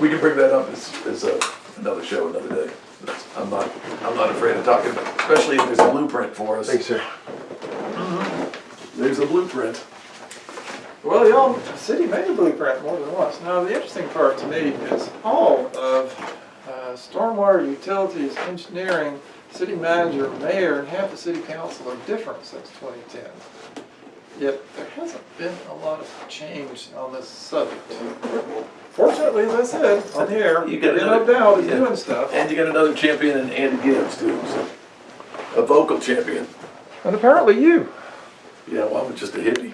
we can bring that up as, as a, another show, another day. That's- I'm not, I'm not afraid of talking, about especially if there's a blueprint for us. Thanks, sir. There's a blueprint. Well, the old city made a blueprint more than once. Now, the interesting part to me is all of uh, stormwater utilities, engineering, city manager, mayor, and half the city council are different since 2010. Yet there hasn't been a lot of change on this subject. Fortunately, as I said, on the air, You got another- O'Dowd is yeah. doing stuff. And you got another champion in Andy Gibbs too, so. A vocal champion. And apparently you. Yeah, well, I'm just a hippie.